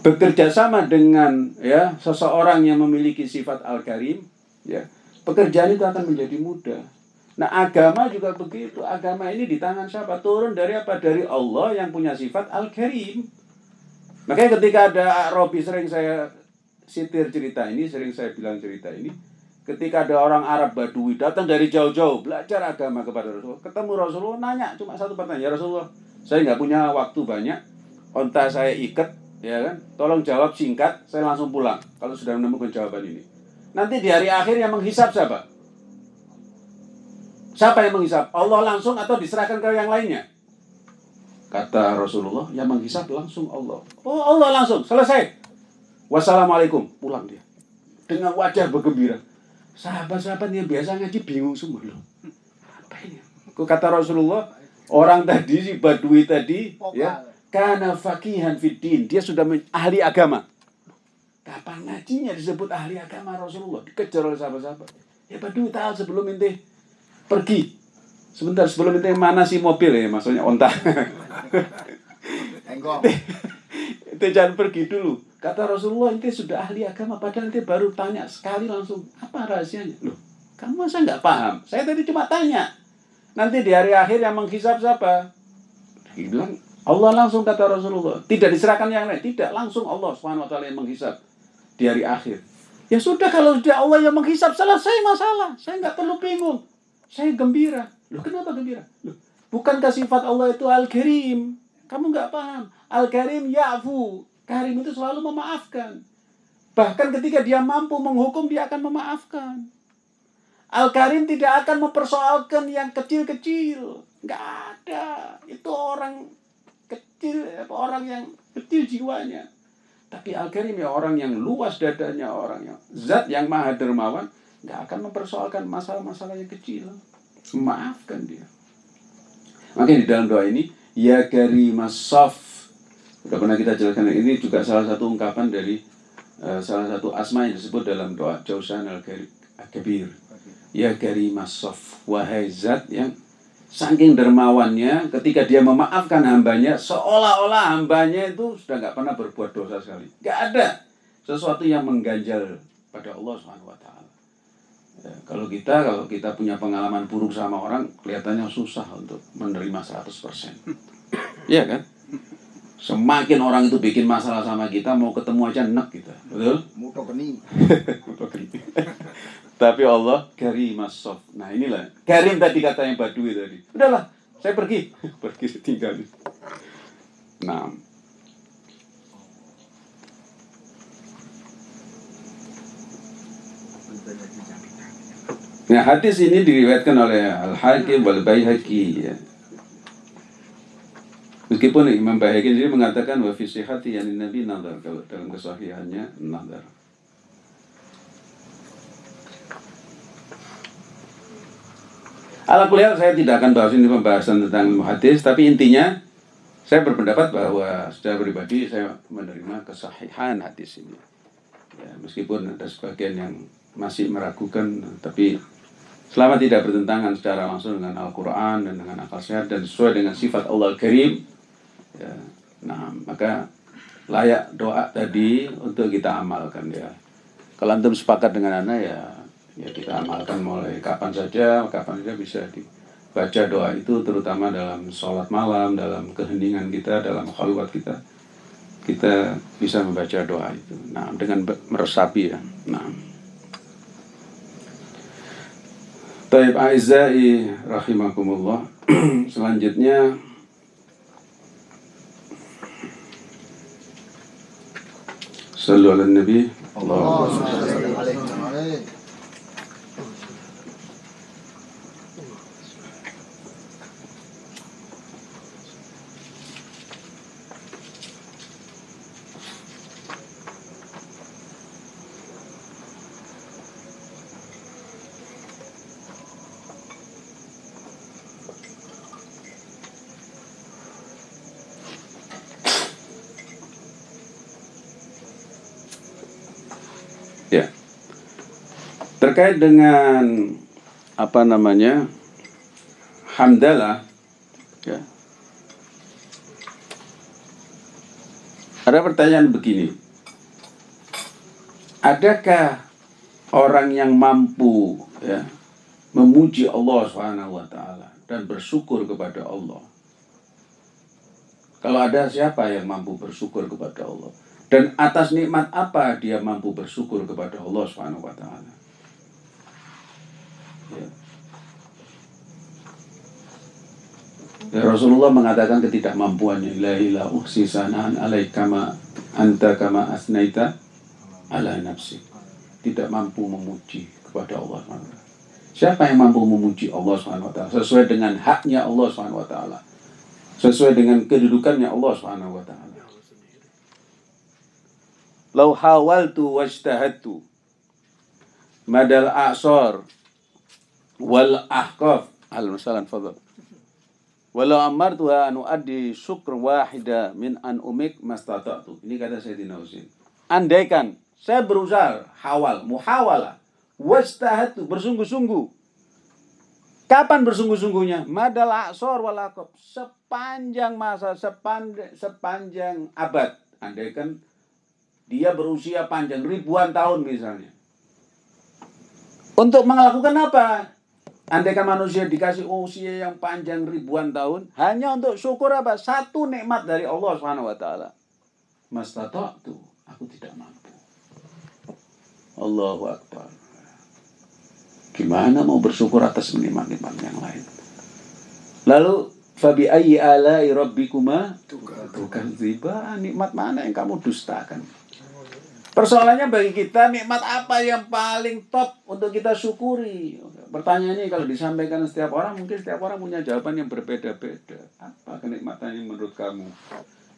bekerja sama dengan ya seseorang yang memiliki sifat al-karim, ya pekerjaan itu akan menjadi mudah. Nah agama juga begitu. Agama ini di tangan siapa? Turun dari apa? Dari Allah yang punya sifat al-karim. Makanya ketika ada Robi sering saya sitir cerita ini, sering saya bilang cerita ini. Ketika ada orang Arab Badui datang dari jauh-jauh belajar agama kepada Rasulullah, ketemu Rasulullah nanya cuma satu pertanyaan, ya Rasulullah, saya nggak punya waktu banyak, onta saya ikat, ya kan? Tolong jawab singkat, saya langsung pulang kalau sudah menemukan jawaban ini. Nanti di hari akhir yang menghisap siapa? Siapa yang menghisap? Allah langsung atau diserahkan ke yang lainnya? Kata Rasulullah, yang menghisap langsung Allah. Oh Allah langsung, selesai. Wassalamualaikum, pulang dia. Dengan wajah bergembira. Sahabat-sahabat yang biasa ngaji bingung semua loh. Apa ini? Kata Rasulullah, orang tadi si Badui tadi ya karena fakihan fitin dia sudah ahli agama. Kapan ngajinya disebut ahli agama Rasulullah dikejar oleh sahabat-sahabat. Ya Badui tahu sebelum ente pergi. Sebentar sebelum ente mana sih mobil ya maksudnya onta. ente jangan pergi dulu. Kata Rasulullah, ente sudah ahli agama, padahal ente baru tanya sekali langsung, apa rahasianya? Loh, kamu masa nggak paham? Saya tadi cuma tanya. Nanti di hari akhir yang menghisap siapa? Dia bilang, Allah langsung kata Rasulullah. Tidak diserahkan yang lain. Tidak, langsung Allah SWT yang menghisap di hari akhir. Ya sudah, kalau sudah Allah yang menghisap, selesai masalah. Saya nggak perlu bingung. Saya gembira. Loh, kenapa gembira? Loh, bukankah sifat Allah itu Al-Karim? Kamu nggak paham. Al-Karim ya'fu. Karim itu selalu memaafkan. Bahkan ketika dia mampu menghukum, dia akan memaafkan. Al-Karim tidak akan mempersoalkan yang kecil-kecil. Nggak ada. Itu orang kecil, orang yang kecil jiwanya. Tapi Al-Karim ya orang yang luas dadanya, orang yang zat yang maha dermawan, nggak akan mempersoalkan masalah-masalah yang kecil. Maafkan dia. Makanya di dalam doa ini, Ya Karimas Saf, Sudah pernah kita jelaskan ini juga salah satu ungkapan dari uh, salah satu asma yang disebut dalam doa Jausan al-Kabir. Ya Karimas Sof, wahai zat yang saking dermawannya ketika dia memaafkan hambanya seolah-olah hambanya itu sudah nggak pernah berbuat dosa sekali. Nggak ada sesuatu yang mengganjal pada Allah Subhanahu wa taala. Ya, kalau kita kalau kita punya pengalaman buruk sama orang kelihatannya susah untuk menerima 100%. Iya kan? Semakin orang itu bikin masalah sama kita, mau ketemu aja enak kita. Betul? Muto geni. Tapi Allah karim sof. Nah inilah. Karim tadi kata yang badui tadi. Udahlah, saya pergi. pergi tinggal. Nah. Nah hadis ini diriwayatkan oleh Al-Hakim wal Baihaqi ya. Meskipun Imam Baihaqi sendiri mengatakan wa fi sihhati yani Nabi nazar kalau dalam kesahihannya nazar. Ala kuliah saya tidak akan bahas ini pembahasan tentang hadis, tapi intinya saya berpendapat bahwa secara pribadi saya menerima kesahihan hadis ini. Ya, meskipun ada sebagian yang masih meragukan, tapi selama tidak bertentangan secara langsung dengan Al-Quran dan dengan akal sehat dan sesuai dengan sifat Allah Al-Karim, ya, nah maka layak doa tadi untuk kita amalkan ya. Kalau antum sepakat dengan anak ya ya kita amalkan mulai kapan saja, kapan saja bisa dibaca doa itu terutama dalam sholat malam, dalam keheningan kita, dalam khalwat kita. Kita bisa membaca doa itu. Nah, dengan meresapi ya. Nah. Taib Aizai rahimakumullah. Selanjutnya Sallu ala Nabi Allahumma Ya. Terkait dengan apa namanya? Hamdalah ya. Ada pertanyaan begini. Adakah orang yang mampu ya memuji Allah Subhanahu wa taala dan bersyukur kepada Allah? Kalau ada siapa yang mampu bersyukur kepada Allah? Dan atas nikmat apa dia mampu bersyukur kepada Allah Subhanahu wa taala? Ya. Ya, Rasulullah mengatakan ketidakmampuannya la ilaha uhsi sanaan alaikama anta kama asnaita ala nafsi tidak mampu memuji kepada Allah SWT. Siapa yang mampu memuji Allah SWT sesuai dengan haknya Allah SWT, sesuai dengan kedudukannya Allah SWT. Lau hawaltu wajtahadtu madal a'sar wal ahqaf al-masalan fadal Walau amartu anu adi syukr wahida min an umik mastata'tu. Ini kata Sayyidina Husain. Andaikan saya berusaha hawal, muhawala, wastahatu, bersungguh-sungguh. Kapan bersungguh-sungguhnya? Madal aksor walakop. Sepanjang masa, sepanjang, sepanjang abad. Andai kan dia berusia panjang, ribuan tahun misalnya. Untuk melakukan apa? Andai kan manusia dikasih usia yang panjang ribuan tahun, hanya untuk syukur apa? Satu nikmat dari Allah Subhanahu wa taala. Mas tuh, aku tidak mampu. Allahu Akbar. Gimana mau bersyukur atas nikmat-nikmat yang lain? Lalu fabi ayyi alai rabbikuma tukadziba nikmat mana yang kamu dustakan? Persoalannya bagi kita nikmat apa yang paling top untuk kita syukuri? Pertanyaannya kalau disampaikan setiap orang mungkin setiap orang punya jawaban yang berbeda-beda. Apa kenikmatannya menurut kamu?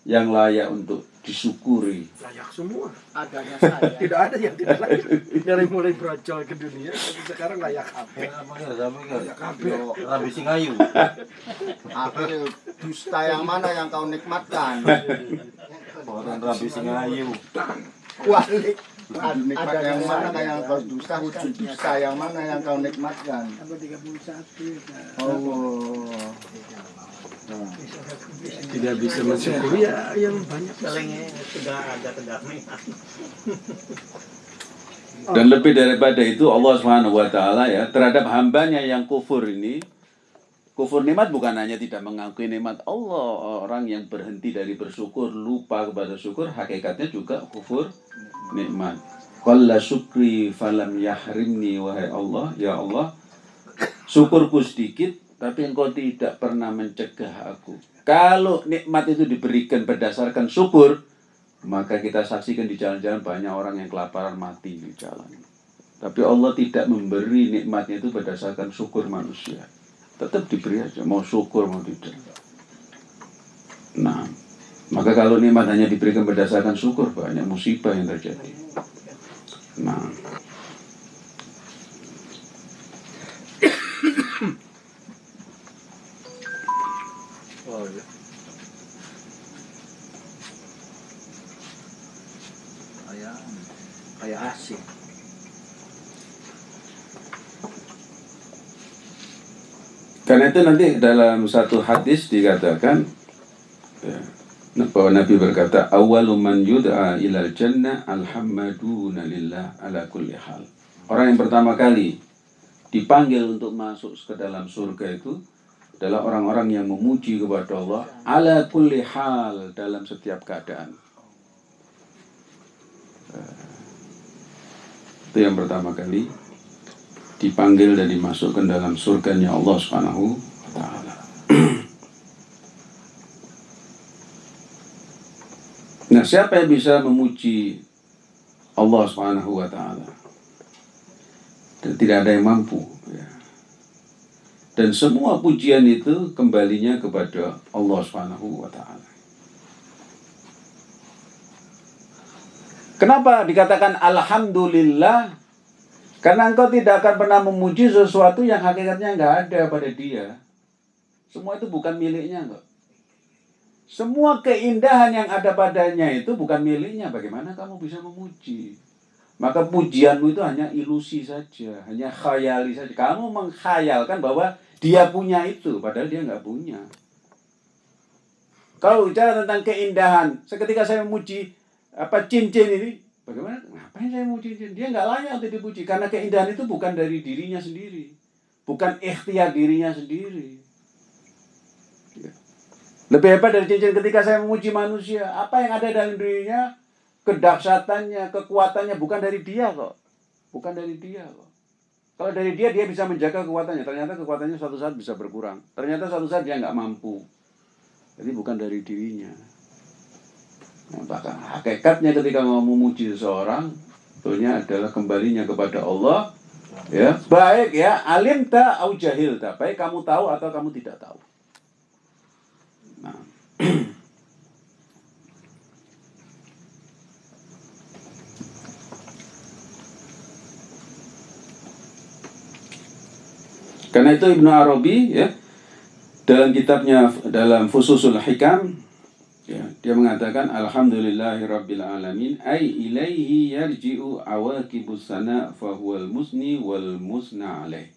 yang layak untuk disyukuri. Layak semua. Adanya saya. tidak ada yang tidak layak. Dari mulai brojol ke dunia, tapi sekarang layak apa? Layak apa? Rabi Singayu. Apa dusta yang mana yang kau nikmatkan? Orang Rabi Singayu. Walik. Nikmat yang mana yang kau dusta? Dusta yang mana yang kau nikmatkan? Oh tidak bisa mensyukuri ya yang banyak Selengnya sudah ada kedamaian. Dan lebih daripada itu Allah Subhanahu wa taala ya terhadap hambanya yang kufur ini Kufur nikmat bukan hanya tidak mengakui nikmat Allah, orang yang berhenti dari bersyukur, lupa kepada syukur, hakikatnya juga kufur nikmat. Qalla syukri falam yahrimni wahai Allah, ya Allah, syukurku sedikit tapi engkau tidak pernah mencegah aku. Kalau nikmat itu diberikan berdasarkan syukur, maka kita saksikan di jalan-jalan banyak orang yang kelaparan mati di jalan. Tapi Allah tidak memberi nikmatnya itu berdasarkan syukur manusia. Tetap diberi aja, mau syukur mau tidak. Nah, maka kalau nikmat hanya diberikan berdasarkan syukur, banyak musibah yang terjadi. Karena itu nanti dalam satu hadis dikatakan ya, bahwa Nabi berkata awalu man yud'a ilal jannah alhamdulillah lillah ala kulli hal. Orang yang pertama kali dipanggil untuk masuk ke dalam surga itu adalah orang-orang yang memuji kepada Allah ala kulli hal dalam setiap keadaan. Itu yang pertama kali dipanggil dan dimasukkan dalam surganya Allah Subhanahu wa taala. Nah, siapa yang bisa memuji Allah Subhanahu wa taala? Dan tidak ada yang mampu ya. Dan semua pujian itu kembalinya kepada Allah Subhanahu wa taala. Kenapa dikatakan Alhamdulillah? Karena engkau tidak akan pernah memuji sesuatu yang hakikatnya nggak ada pada dia. Semua itu bukan miliknya enggak. Semua keindahan yang ada padanya itu bukan miliknya. Bagaimana kamu bisa memuji? Maka pujianmu itu hanya ilusi saja, hanya khayali saja. Kamu mengkhayalkan bahwa dia punya itu, padahal dia nggak punya. Kalau bicara tentang keindahan, seketika saya memuji apa cincin ini, bagaimana? Ngapain saya mau cincin? Dia nggak layak untuk dipuji karena keindahan itu bukan dari dirinya sendiri, bukan ikhtiar dirinya sendiri. Ya. Lebih hebat dari cincin ketika saya memuji manusia, apa yang ada dalam dirinya, kedahsyatannya, kekuatannya bukan dari dia kok, bukan dari dia kok. Kalau dari dia dia bisa menjaga kekuatannya, ternyata kekuatannya suatu saat bisa berkurang, ternyata suatu saat dia nggak mampu. Jadi bukan dari dirinya. Bahkan hakikatnya ketika mau memuji seseorang, tentunya adalah kembalinya kepada Allah. Ya, baik ya, alim ta au jahil ta, baik kamu tahu atau kamu tidak tahu. Nah. Karena itu Ibnu Arabi ya dalam kitabnya dalam Fususul Hikam ya, dia mengatakan alhamdulillahirabbil alamin ai ilaihi yarji'u awaqibus sana fa huwal musni wal musna alaih.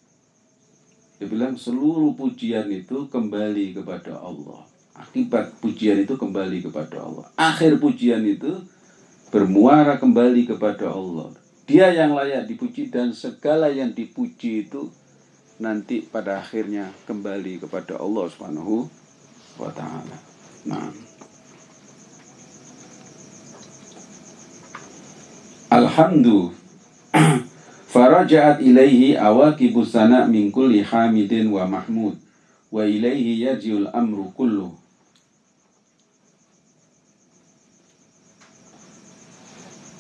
Dia bilang seluruh pujian itu kembali kepada Allah. Akibat pujian itu kembali kepada Allah. Akhir pujian itu bermuara kembali kepada Allah. Dia yang layak dipuji dan segala yang dipuji itu nanti pada akhirnya kembali kepada Allah Subhanahu wa taala. Nah. Alhamdulillah faraja'at ilaihi awaqibus sana min kulli hamidin wa mahmud. Wa ilaihi yajiul amru kullu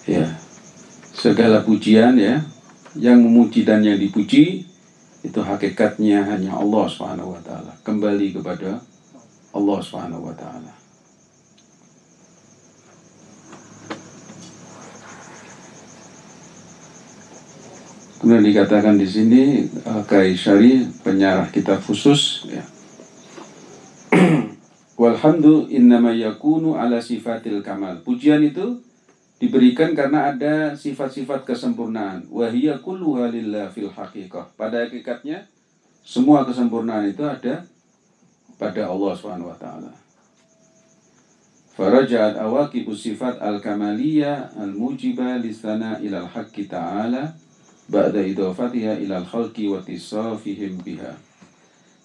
ya. Segala pujian ya. Yang memuji dan yang dipuji itu hakikatnya hanya Allah Subhanahu wa taala. Kembali kepada Allah Subhanahu wa taala. Kemudian dikatakan di sini Kai Syari penyarah kitab khusus ya. Walhamdu innama yakunu ala sifatil kamal. Pujian itu diberikan karena ada sifat-sifat kesempurnaan. Wahiyya kulluha lillah fil haqiqah. Pada hakikatnya semua kesempurnaan itu ada pada Allah Subhanahu wa taala. Farajat awaqibu sifat al-kamaliyah al-mujiba lisana ila al-haqqi ta'ala ba'da idhafatiha ila al-khalqi wa tisafihim biha.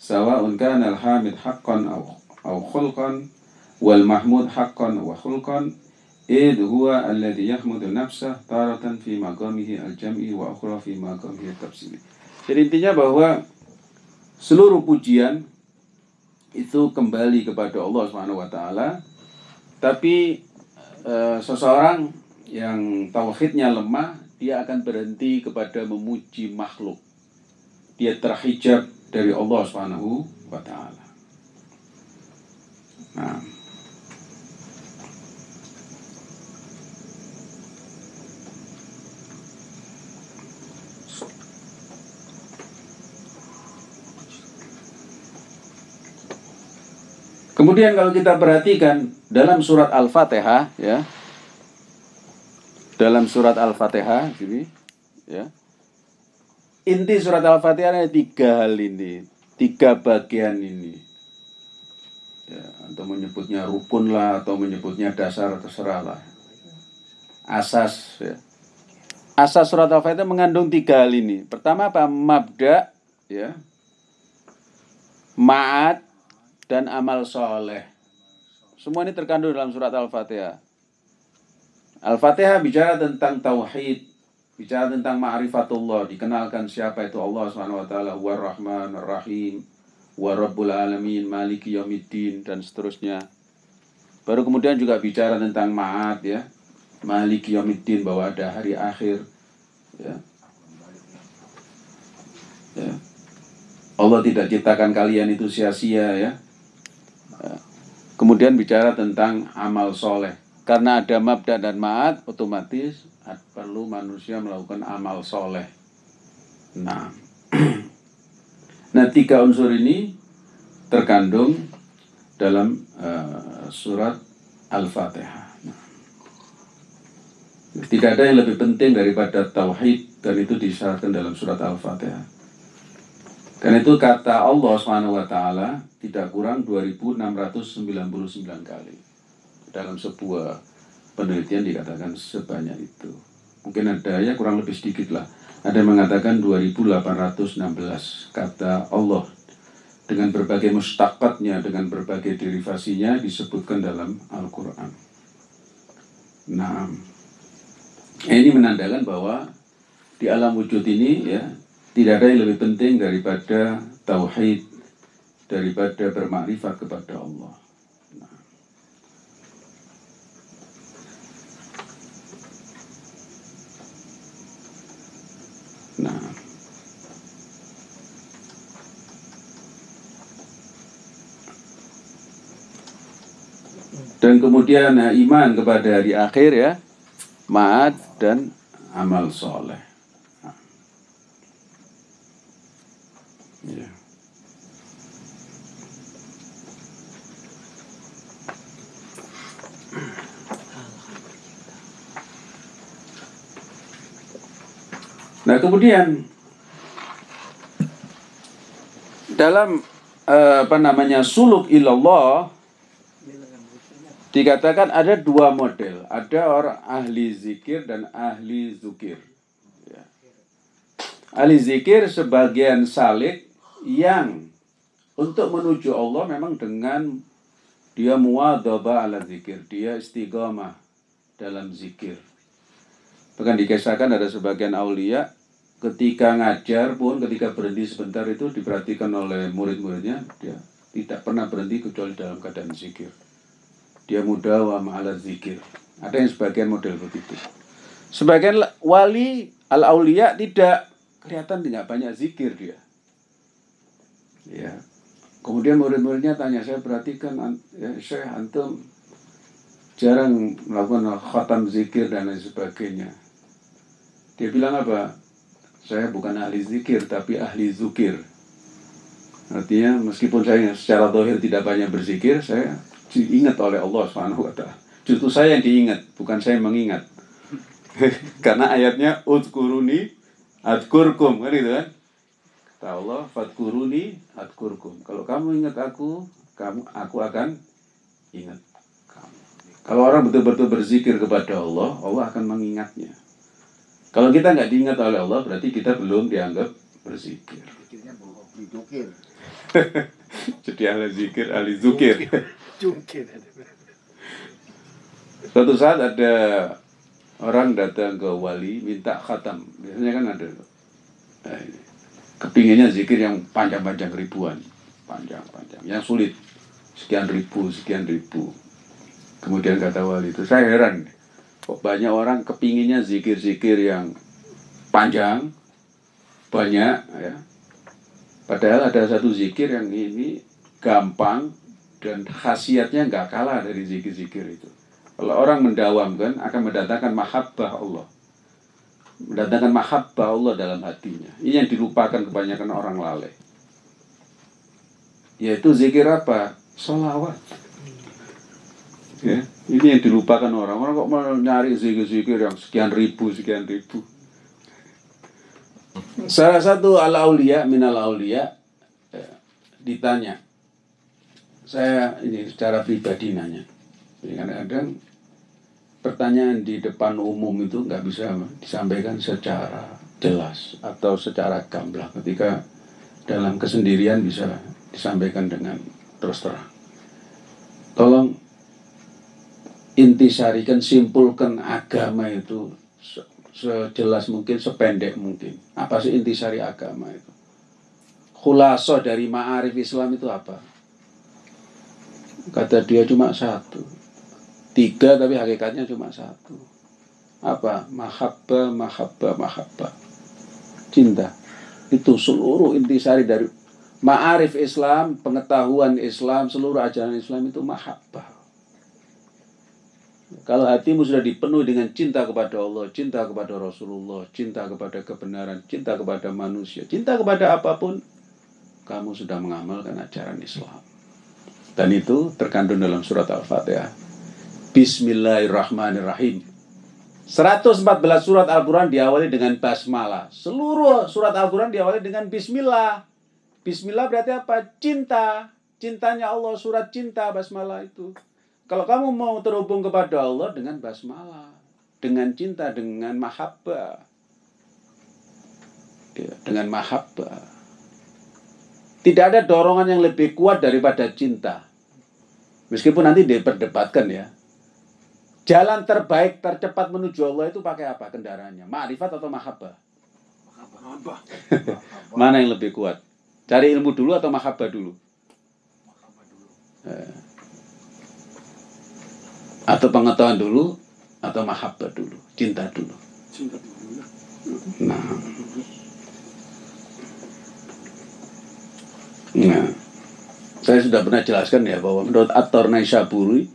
Sawa'un kana al-hamid haqqan aw aw khulqan wal mahmud haqqan wa khulqan id huwa alladhi yahmudu nafsah taratan fi maqamihi al-jam'i wa ukhra fi maqamihi al-tafsili jadi intinya bahwa seluruh pujian itu kembali kepada Allah Subhanahu wa taala. Tapi e, seseorang yang tauhidnya lemah dia akan berhenti kepada memuji makhluk. Dia terhijab dari Allah Subhanahu wa taala. Nah, Kemudian kalau kita perhatikan dalam surat Al-Fatihah ya. Dalam surat Al-Fatihah ini ya. Inti surat Al-Fatihah ada tiga hal ini, tiga bagian ini. Ya, atau menyebutnya rukun lah atau menyebutnya dasar terserah lah. Asas ya. Asas surat Al-Fatihah mengandung tiga hal ini. Pertama apa? Mabda ya. Ma'at dan amal soleh. Semua ini terkandung dalam surat Al-Fatihah. Al-Fatihah bicara tentang tauhid, bicara tentang ma'rifatullah, dikenalkan siapa itu Allah SWT, wa rahman, rahim, wa rabbul alamin, maliki yaumiddin, dan seterusnya. Baru kemudian juga bicara tentang ma'at ya, maliki yaumiddin, bahwa ada hari akhir. Ya. Ya. Allah tidak ciptakan kalian itu sia-sia ya. Kemudian bicara tentang amal soleh. Karena ada mabda dan ma'at, otomatis perlu manusia melakukan amal soleh. Nah, nah tiga unsur ini terkandung dalam uh, surat Al-Fatihah. Nah, tidak ada yang lebih penting daripada tauhid dan itu disyaratkan dalam surat Al-Fatihah. Dan itu kata Allah taala tidak kurang 2699 kali. Dalam sebuah penelitian dikatakan sebanyak itu. Mungkin ada ya kurang lebih sedikit lah. Ada yang mengatakan 2816 kata Allah dengan berbagai mustaqatnya, dengan berbagai derivasinya disebutkan dalam Al-Quran. Nah, ini menandakan bahwa di alam wujud ini ya tidak ada yang lebih penting daripada tauhid, daripada bermakrifat kepada Allah. Nah. Dan kemudian nah, iman kepada hari akhir ya, ma'ad dan amal soleh. Nah. Ya. Nah kemudian dalam eh, apa namanya suluk ilallah dikatakan ada dua model, ada orang ahli zikir dan ahli zukir. Ya. Ahli zikir sebagian salik yang untuk menuju Allah memang dengan dia muadhaba ala zikir, dia istiqamah dalam zikir. Bahkan dikisahkan ada sebagian aulia ketika ngajar pun ketika berhenti sebentar itu diperhatikan oleh murid-muridnya dia tidak pernah berhenti kecuali dalam keadaan zikir. Dia muda wa ma'ala zikir. Ada yang sebagian model begitu. Sebagian wali al aulia tidak kelihatan tidak banyak zikir dia. Ya. Kemudian murid-muridnya tanya, saya perhatikan ya, saya antum jarang melakukan khatam zikir dan lain sebagainya. Dia bilang apa? Saya bukan ahli zikir, tapi ahli zukir. Artinya meskipun saya secara dohir tidak banyak berzikir, saya diingat oleh Allah Subhanahu wa taala. Justru saya yang diingat, bukan saya yang mengingat. Karena ayatnya udkuruni adkurkum kan itu kan. Kata Allah, fadkuruni adkurkum. Kalau kamu ingat aku, kamu aku akan ingat kamu. Kalau orang betul-betul berzikir kepada Allah, Allah akan mengingatnya. Kalau kita nggak diingat oleh Allah, berarti kita belum dianggap berzikir. Jadi ahli zikir, ahli zukir. Jungkir. Suatu saat ada orang datang ke wali minta khatam. Biasanya kan ada ini. kepinginnya zikir yang panjang-panjang ribuan, panjang-panjang, yang sulit sekian ribu, sekian ribu. Kemudian kata wali itu, saya heran, kok banyak orang kepinginnya zikir-zikir yang panjang, banyak, ya. Padahal ada satu zikir yang ini gampang dan khasiatnya nggak kalah dari zikir-zikir itu. Kalau orang mendawamkan akan mendatangkan mahabbah Allah. Mendatangkan mahabbah Allah dalam hatinya. Ini yang dilupakan kebanyakan orang lalai. Yaitu zikir apa? Salawat. Ya, ini yang dilupakan orang. Orang kok nyari zikir-zikir yang sekian ribu, sekian ribu. Salah satu al-aulia, minal aulia, ya, ditanya, saya ini secara pribadi nanya. Kadang-kadang pertanyaan di depan umum itu nggak bisa disampaikan secara jelas atau secara gamblang ketika dalam kesendirian bisa disampaikan dengan terus terang. Tolong intisarikan, simpulkan agama itu sejelas mungkin, sependek mungkin. Apa sih intisari agama itu? Khulaso dari ma'arif Islam itu apa? Kata dia cuma satu. Tiga tapi hakikatnya cuma satu. Apa? Mahabba, mahabba, mahabba. Cinta. Itu seluruh intisari dari ma'arif Islam, pengetahuan Islam, seluruh ajaran Islam itu mahabbah. Kalau hatimu sudah dipenuhi dengan cinta kepada Allah, cinta kepada Rasulullah, cinta kepada kebenaran, cinta kepada manusia, cinta kepada apa pun, kamu sudah mengamalkan ajaran Islam. Dan itu terkandung dalam surat Al-Fatihah. Bismillahirrahmanirrahim. 114 surat Al-Quran diawali dengan basmalah. Seluruh surat Al-Quran diawali dengan bismillah. Bismillah berarti apa? Cinta. Cintanya Allah, surat cinta basmalah itu. Kalau kamu mau terhubung kepada Allah dengan basmalah, dengan cinta, dengan mahabbah. Ya, dengan mahabbah. Tidak ada dorongan yang lebih kuat daripada cinta. Meskipun nanti diperdebatkan ya. Jalan terbaik, tercepat menuju Allah itu pakai apa kendaraannya? Ma'rifat atau mahabbah? Mana yang lebih kuat? Cari ilmu dulu atau mahabbah dulu? Eh. Atau pengetahuan dulu atau mahabbah dulu, cinta dulu. Nah. Nah. Saya sudah pernah jelaskan ya bahwa menurut At-Tor Naisaburi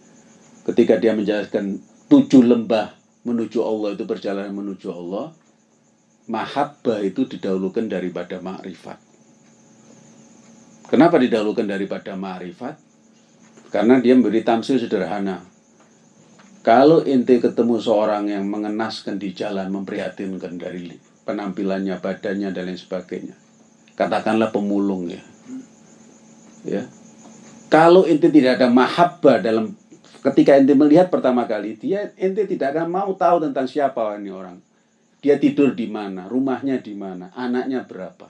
ketika dia menjelaskan tujuh lembah menuju Allah itu perjalanan menuju Allah, mahabbah itu didahulukan daripada ma'rifat. Kenapa didahulukan daripada ma'rifat? Karena dia memberi tamsil sederhana. Kalau ente ketemu seorang yang mengenaskan di jalan, memprihatinkan dari penampilannya, badannya, dan lain sebagainya. Katakanlah pemulung ya. Ya. Kalau ente tidak ada mahabbah dalam ketika ente melihat pertama kali, dia ente tidak akan mau tahu tentang siapa ini orang. Dia tidur di mana, rumahnya di mana, anaknya berapa.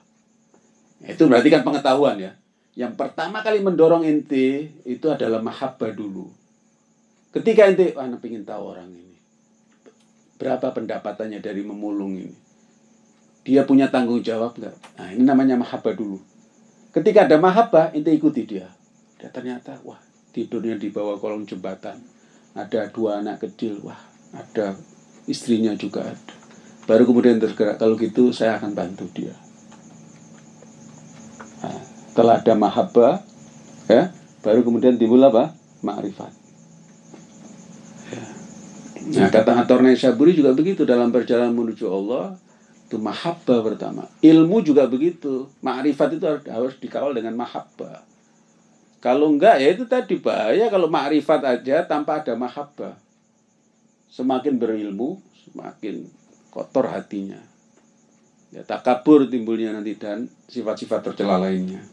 Itu berarti kan pengetahuan ya. Yang pertama kali mendorong ente itu adalah mahabbah dulu. Ketika ente, anak ingin tahu orang ini. Berapa pendapatannya dari memulung ini. Dia punya tanggung jawab nggak? Nah ini namanya mahabbah dulu. Ketika ada mahabbah, ente ikuti dia. Dia ternyata, wah tidurnya di bawah kolong jembatan. Ada dua anak kecil, wah ada istrinya juga ada. Baru kemudian tergerak, kalau gitu saya akan bantu dia. Nah, setelah ada mahabbah, ya, baru kemudian timbul apa? Ma'rifat. Nah, kata Ator Saburi juga begitu dalam perjalanan menuju Allah, itu mahabbah pertama. Ilmu juga begitu. Ma'rifat itu harus dikawal dengan mahabbah. Kalau enggak ya itu tadi bahaya kalau ma'rifat aja tanpa ada mahabbah. Semakin berilmu, semakin kotor hatinya. Ya takabur timbulnya nanti dan sifat-sifat tercela lainnya.